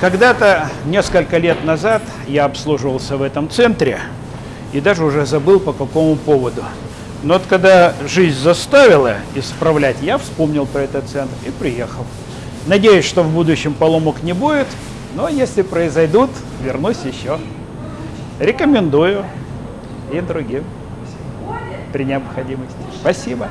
Когда-то, несколько лет назад, я обслуживался в этом центре и даже уже забыл по какому поводу. Но вот когда жизнь заставила исправлять, я вспомнил про этот центр и приехал. Надеюсь, что в будущем поломок не будет, но если произойдут, вернусь еще. Рекомендую и другим при необходимости. Спасибо.